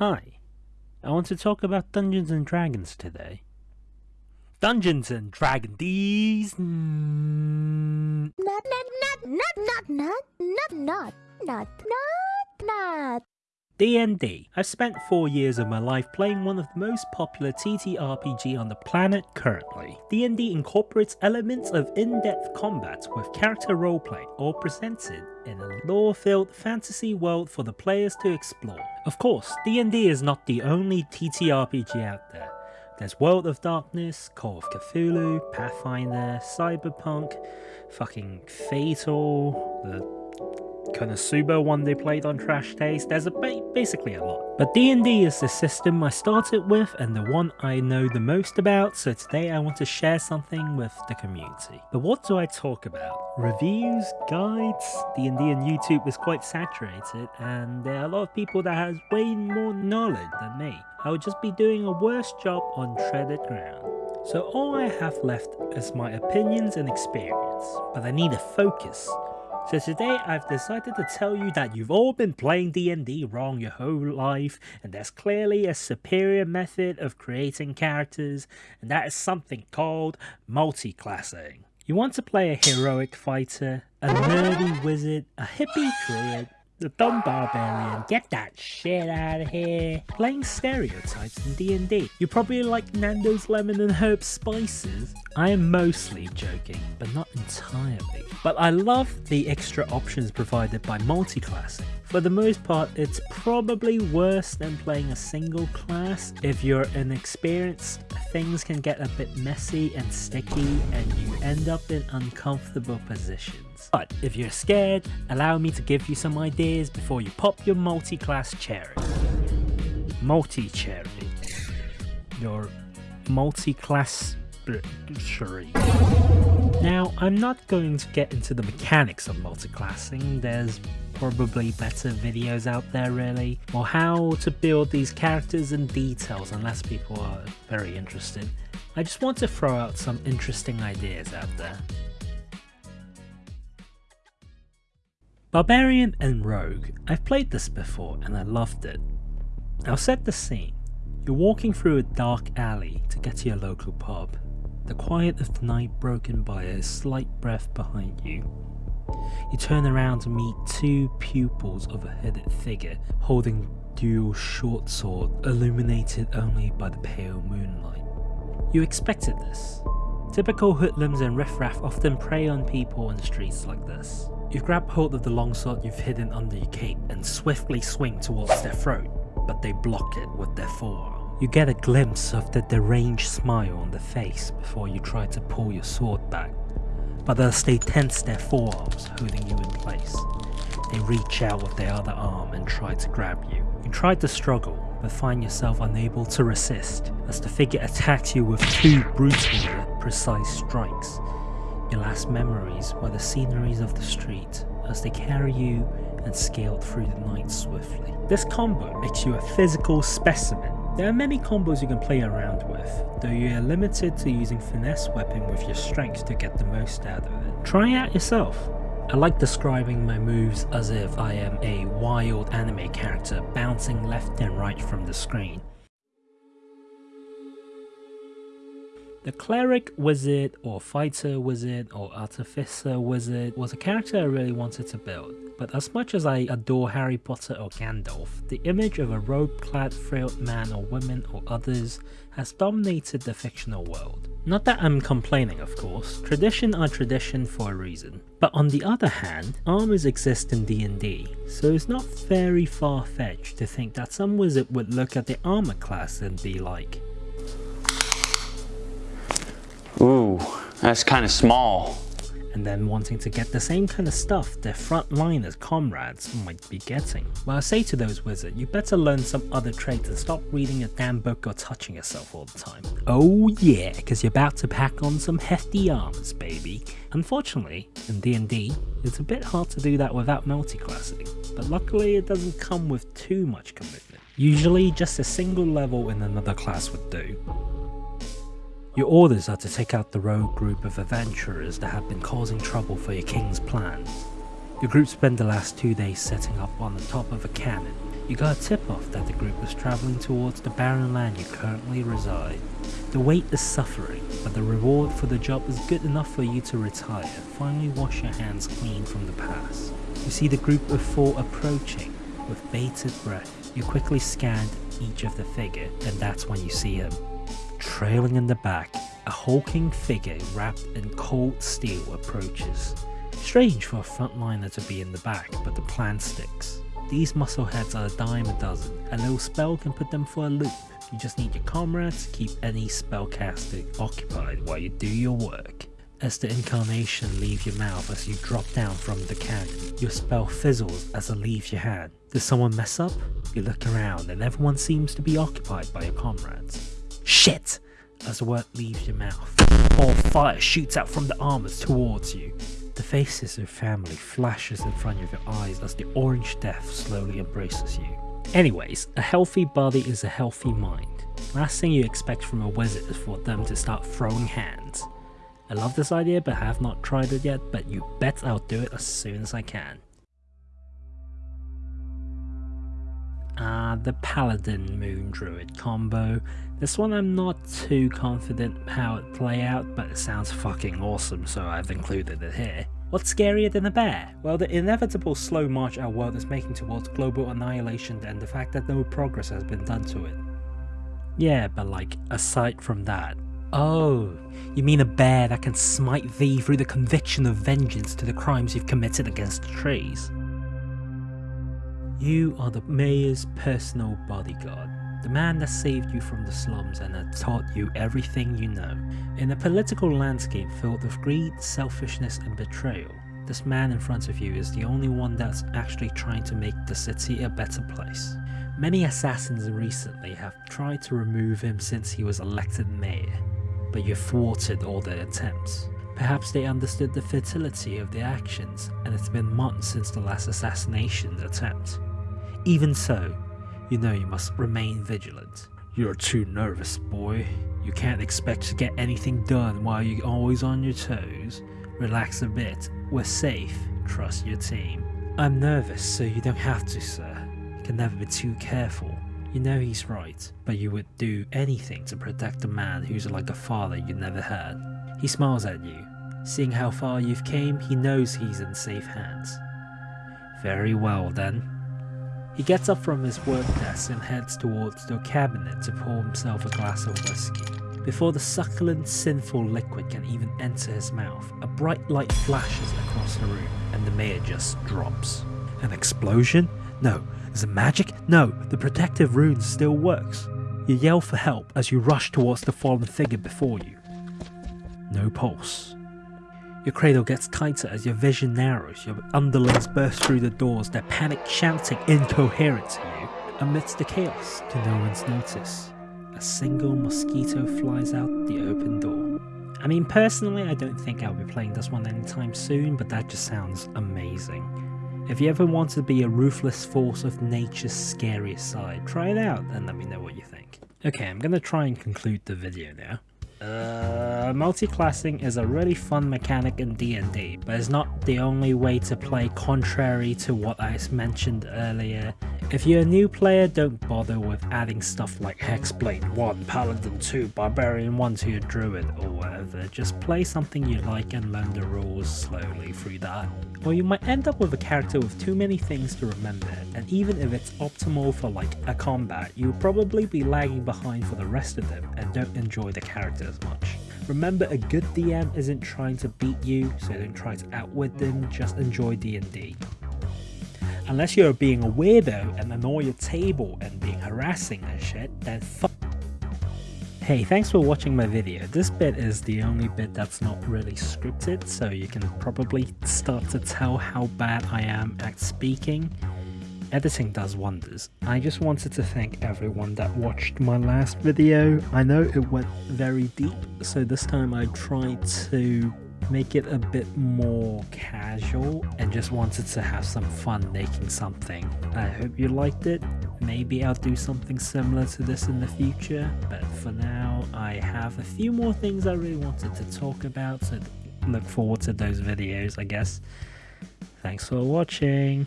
Hi, I want to talk about Dungeons and Dragons today. Dungeons and Dragons, not, not, not, not, not, not, not, not, not, not. D&D. I've spent 4 years of my life playing one of the most popular TTRPG on the planet currently. D&D incorporates elements of in-depth combat with character roleplay, all presented in a lore-filled fantasy world for the players to explore. Of course, D&D is not the only TTRPG out there. There's World of Darkness, Call of Cthulhu, Pathfinder, Cyberpunk, fucking Fatal, the Konosuba one they played on Trash Taste, there's a ba basically a lot. But D&D is the system I started with and the one I know the most about, so today I want to share something with the community. But what do I talk about? Reviews, guides, D&D YouTube is quite saturated and there are a lot of people that has way more knowledge than me. I would just be doing a worse job on treaded ground. So all I have left is my opinions and experience, but I need a focus so today I've decided to tell you that you've all been playing D&D wrong your whole life and there's clearly a superior method of creating characters and that is something called multi-classing. You want to play a heroic fighter, a nerdy wizard, a hippie druid, the dumb barbarian, get that shit out of here. Playing stereotypes in D&D. You probably like Nando's lemon and herb spices. I am mostly joking, but not entirely. But I love the extra options provided by multi-classing. For the most part, it's probably worse than playing a single class. If you're inexperienced, things can get a bit messy and sticky and you end up in uncomfortable positions. But if you're scared, allow me to give you some ideas before you pop your multi-class cherry. Multi-cherry. Your multi-class cherry. Now, I'm not going to get into the mechanics of multi-classing. there's probably better videos out there really, or how to build these characters and details unless people are very interested. I just want to throw out some interesting ideas out there. Barbarian and Rogue. I've played this before and I loved it. I'll set the scene. You're walking through a dark alley to get to your local pub the quiet of the night broken by a slight breath behind you. You turn around to meet two pupils of a hooded figure holding dual short sword illuminated only by the pale moonlight. You expected this. Typical hoodlums and riffraff often prey on people on the streets like this. You grab hold of the longsword you've hidden under your cape and swiftly swing towards their throat, but they block it with their forearm. You get a glimpse of the deranged smile on the face before you try to pull your sword back, but as they tense their forearms holding you in place, they reach out with their other arm and try to grab you. You try to struggle, but find yourself unable to resist as the figure attacks you with two brutally precise strikes. Your last memories were the sceneries of the street as they carry you and scale through the night swiftly. This combo makes you a physical specimen there are many combos you can play around with, though you are limited to using finesse weapon with your strength to get the most out of it. Try it out yourself. I like describing my moves as if I am a wild anime character bouncing left and right from the screen. The cleric wizard or fighter wizard or artificer wizard was a character I really wanted to build, but as much as I adore Harry Potter or Gandalf, the image of a robe-clad frail man or woman or others has dominated the fictional world. Not that I'm complaining of course, tradition are tradition for a reason. But on the other hand, armors exist in D&D, so it's not very far-fetched to think that some wizard would look at the armor class and be like, Ooh, that's kind of small. And then wanting to get the same kind of stuff their frontliners comrades might be getting. Well I say to those wizards, you better learn some other traits and stop reading a damn book or touching yourself all the time. Oh yeah, cause you're about to pack on some hefty armors baby. Unfortunately, in D&D, it's a bit hard to do that without multi-classing, but luckily it doesn't come with too much commitment. Usually just a single level in another class would do. Your orders are to take out the rogue group of adventurers that have been causing trouble for your king's plans. Your group spend the last two days setting up on the top of a cannon. You got a tip off that the group was travelling towards the barren land you currently reside. The wait is suffering, but the reward for the job is good enough for you to retire finally wash your hands clean from the past. You see the group of four approaching with bated breath. You quickly scanned each of the figure and that's when you see him. Trailing in the back, a hulking figure wrapped in cold steel approaches. Strange for a frontliner to be in the back, but the plan sticks. These muscleheads are a dime a dozen, a little spell can put them for a loop. You just need your comrades to keep any spellcaster occupied while you do your work. As the incarnation leaves your mouth as you drop down from the cannon, your spell fizzles as it leaves your hand. Does someone mess up? You look around and everyone seems to be occupied by your comrades. Shit! As the word leaves your mouth, all fire shoots out from the armors towards you. The faces of family flashes in front of your eyes as the orange death slowly embraces you. Anyways, a healthy body is a healthy mind. Last thing you expect from a wizard is for them to start throwing hands. I love this idea but have not tried it yet, but you bet I'll do it as soon as I can. Ah, the Paladin Moon Druid combo. This one I'm not too confident how it play out, but it sounds fucking awesome so I've included it here. What's scarier than a bear? Well, the inevitable slow march our world is making towards global annihilation and the fact that no progress has been done to it. Yeah, but like, aside from that. Oh, you mean a bear that can smite thee through the conviction of vengeance to the crimes you've committed against the trees? You are the mayor's personal bodyguard, the man that saved you from the slums and had taught you everything you know. In a political landscape filled with greed, selfishness and betrayal, this man in front of you is the only one that's actually trying to make the city a better place. Many assassins recently have tried to remove him since he was elected mayor, but you thwarted all their attempts. Perhaps they understood the futility of their actions, and it's been months since the last assassination attempt. Even so, you know you must remain vigilant. You're too nervous, boy. You can't expect to get anything done while you're always on your toes. Relax a bit. We're safe. Trust your team. I'm nervous, so you don't have to, sir. You can never be too careful. You know he's right, but you would do anything to protect a man who's like a father you never had. He smiles at you. Seeing how far you've came, he knows he's in safe hands. Very well then. He gets up from his work desk and heads towards the cabinet to pour himself a glass of whiskey. Before the succulent, sinful liquid can even enter his mouth, a bright light flashes across the room and the mayor just drops. An explosion? No. Is it magic? No, the protective rune still works. You yell for help as you rush towards the fallen figure before you. No pulse. Your cradle gets tighter as your vision narrows, your underlings burst through the doors, their panic shouting incoherent to you. Amidst the chaos, to no one's notice, a single mosquito flies out the open door. I mean, personally, I don't think I'll be playing this one anytime soon, but that just sounds amazing. If you ever want to be a ruthless force of nature's scariest side, try it out and let me know what you think. Okay, I'm gonna try and conclude the video now. Uh, multi-classing is a really fun mechanic in D&D, but it's not the only way to play contrary to what I mentioned earlier. If you're a new player, don't bother with adding stuff like Hexblade 1, Paladin 2, Barbarian 1 to your Druid or whatever. Just play something you like and learn the rules slowly through that. Or you might end up with a character with too many things to remember, and even if it's optimal for like a combat, you'll probably be lagging behind for the rest of them and don't enjoy the character as much. Remember, a good DM isn't trying to beat you, so don't try to outwit them, just enjoy D&D. Unless you're being a weirdo and annoy your table and being harassing and shit, then fuck. Hey, thanks for watching my video. This bit is the only bit that's not really scripted, so you can probably start to tell how bad I am at speaking. Editing does wonders. I just wanted to thank everyone that watched my last video. I know it went very deep, so this time I tried to make it a bit more casual and just wanted to have some fun making something. I hope you liked it. Maybe I'll do something similar to this in the future, but for now I have a few more things I really wanted to talk about, so look forward to those videos I guess. Thanks for watching.